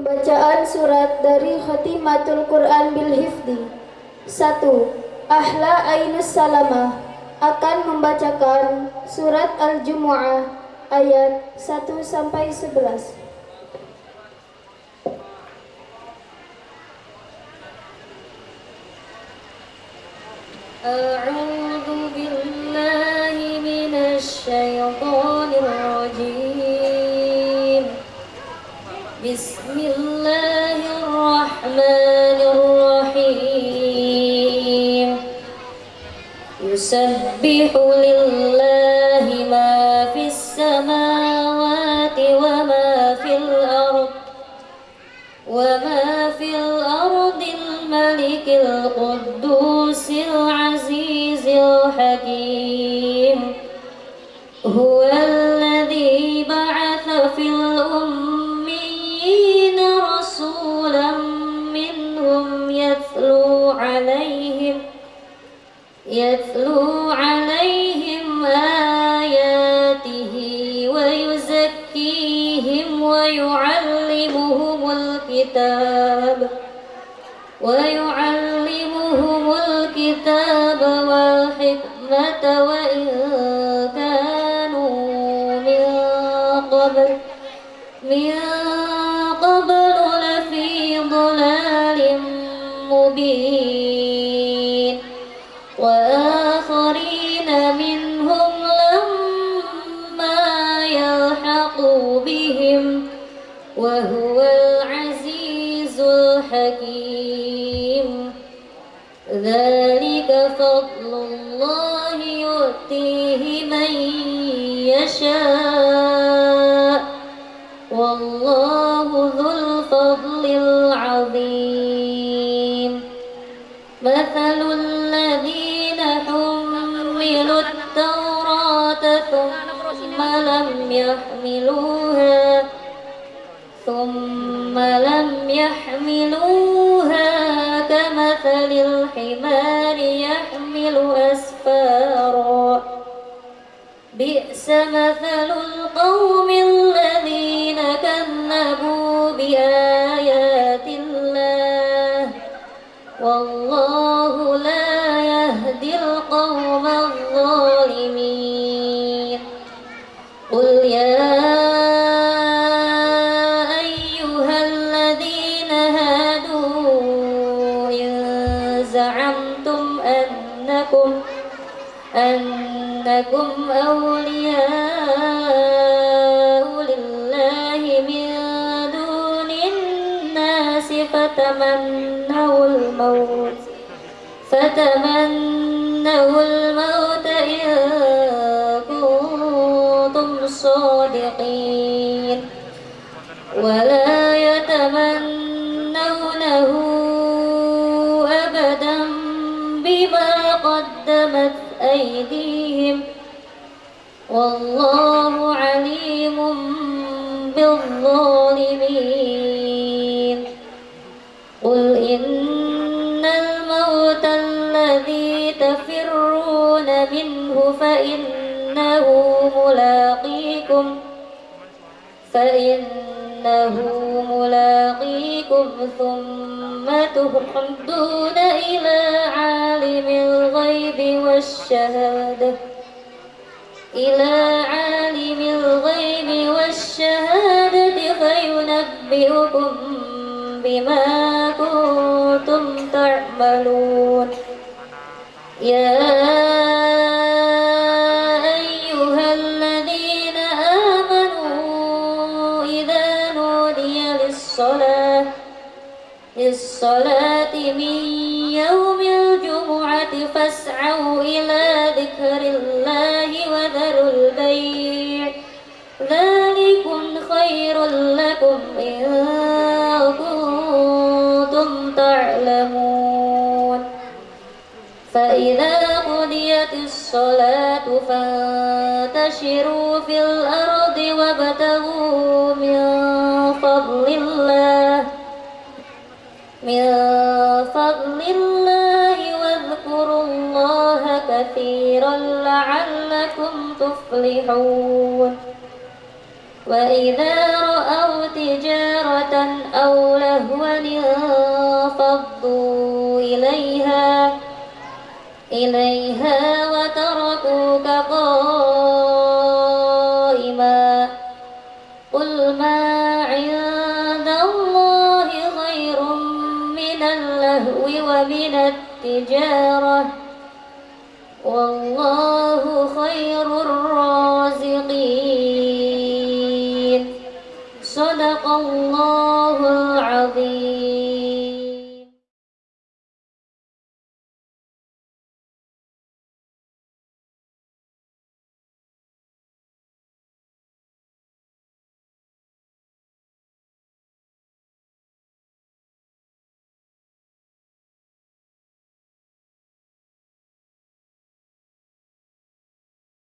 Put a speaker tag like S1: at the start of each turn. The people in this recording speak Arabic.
S1: Pembacaan surat dari Khatimatul Quran bil Hifdi 1. Ahla Ainus Salamah akan membacakan surat Al-Jumu'ah ayat 1 sampai 11.
S2: أعوذ يسبح لله ما في السماوات وما في الأرض وما في الأرض الملك القدوس العزيز الحكيم هو يتلو عليهم آياته ويزكيهم ويعلمهم الكتاب ويعلمهم الكتاب والحكمة وإن كانوا من قبل من قبل لفي ضلال مبين. وهو العزيز الحكيم. ذلك فضل الله يؤتيه من يشاء. والله ذو الفضل العظيم. مثل الذين حملوا التوراة ثم لم يحملوها يحملوها كمثل الحمار يحمل أسفارا. بئس مثل القوم الذين كذبوا بآيات الله. والله لا يهدي القوم الظالمين. أنكم أنكم أولياء لله من دون الناس فتمنوا الموت فتمنوا الموت إن كنتم صادقين. ولا يتمنونه قدمت أيديهم والله عليم بالظالمين. قل إن الموت الذي تفرون منه فإنه ملاقيكم فإنه ملاقيكم ثم تردون إلى عالم الغيب والشهادة. إلى عالم الغيب والشهادة فينبئكم بما كنتم تعملون. يا للصلاة. للصلاة من يوم الجمعة فاسعوا إلى ذكر الله وذروا البيع. ذلكم خير لكم إن كنتم تعلمون. فإذا قضيت الصلاة فانتشروا في الأرض وابتغوا من من فضل الله واذكروا الله كثيرا لعلكم تفلحون. وإذا رأوا تجارة أو لهوا انفضوا إليها إليها ومن التجارة.